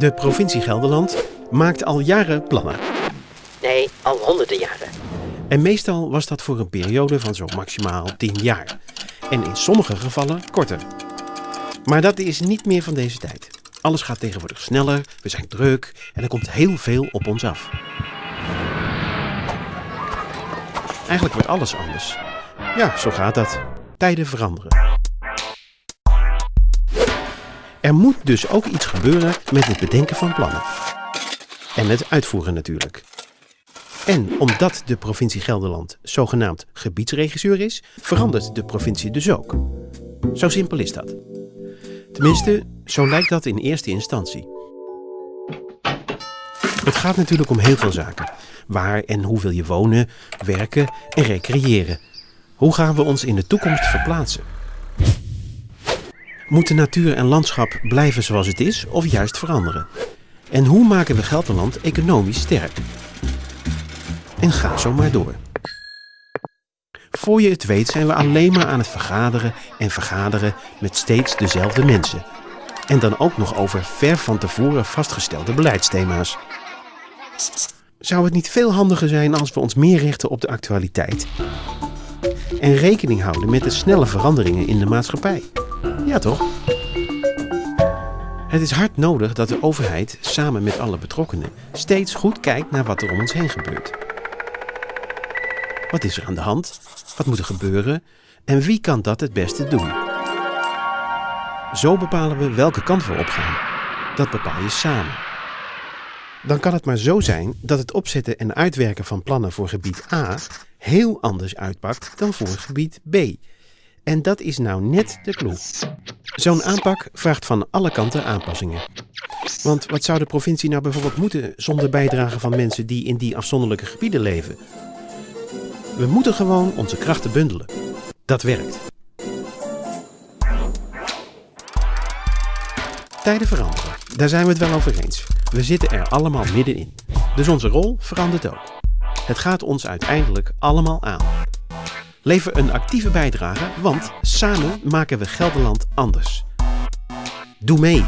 De provincie Gelderland maakt al jaren plannen. Nee, al honderden jaren. En meestal was dat voor een periode van zo maximaal 10 jaar. En in sommige gevallen korter. Maar dat is niet meer van deze tijd. Alles gaat tegenwoordig sneller, we zijn druk en er komt heel veel op ons af. Eigenlijk wordt alles anders. Ja, zo gaat dat. Tijden veranderen. Er moet dus ook iets gebeuren met het bedenken van plannen. En het uitvoeren natuurlijk. En omdat de provincie Gelderland zogenaamd gebiedsregisseur is, verandert de provincie dus ook. Zo simpel is dat. Tenminste, zo lijkt dat in eerste instantie. Het gaat natuurlijk om heel veel zaken. Waar en hoe wil je wonen, werken en recreëren? Hoe gaan we ons in de toekomst verplaatsen? Moeten natuur en landschap blijven zoals het is of juist veranderen? En hoe maken we Gelderland economisch sterk? En ga zo maar door. Voor je het weet zijn we alleen maar aan het vergaderen en vergaderen met steeds dezelfde mensen. En dan ook nog over ver van tevoren vastgestelde beleidsthema's. Zou het niet veel handiger zijn als we ons meer richten op de actualiteit? En rekening houden met de snelle veranderingen in de maatschappij? Ja toch? Het is hard nodig dat de overheid samen met alle betrokkenen steeds goed kijkt naar wat er om ons heen gebeurt. Wat is er aan de hand? Wat moet er gebeuren? En wie kan dat het beste doen? Zo bepalen we welke kant we opgaan. Dat bepaal je samen. Dan kan het maar zo zijn dat het opzetten en uitwerken van plannen voor gebied A heel anders uitpakt dan voor gebied B. En dat is nou net de clue. Zo'n aanpak vraagt van alle kanten aanpassingen. Want wat zou de provincie nou bijvoorbeeld moeten zonder bijdrage van mensen die in die afzonderlijke gebieden leven? We moeten gewoon onze krachten bundelen. Dat werkt. Tijden veranderen, daar zijn we het wel over eens. We zitten er allemaal middenin. Dus onze rol verandert ook. Het gaat ons uiteindelijk allemaal aan. Lever een actieve bijdrage, want samen maken we Gelderland anders. Doe mee!